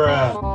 Bruh.